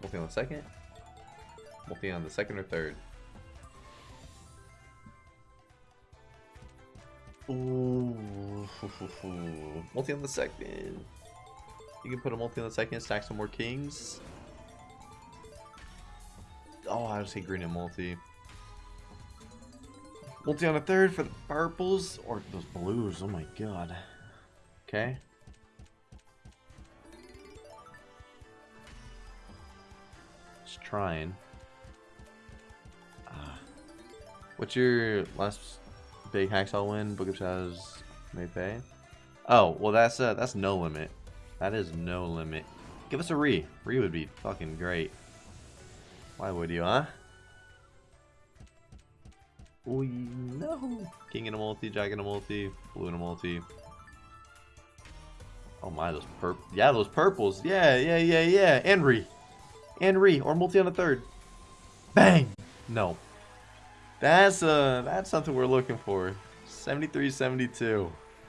Multi on the second. Multi on the second or third. Ooh. Multi on the second. You can put a multi on the second, stack some more kings. Oh, I would say green and multi. Multi on the third for the purples or those blues. Oh my god. Okay. Just trying. Uh, what's your last big hacksaw win? Book of Shadows may pay. Oh, well that's uh that's no limit. That is no limit. Give us a re. Re would be fucking great. Why would you, huh? Oh no! King in a multi, Jack in a multi, blue in a multi. Oh my, those purp yeah, those purples. Yeah, yeah, yeah, yeah. And re. And re, or multi on a third. Bang! No. That's uh that's something we're looking for. 73 72.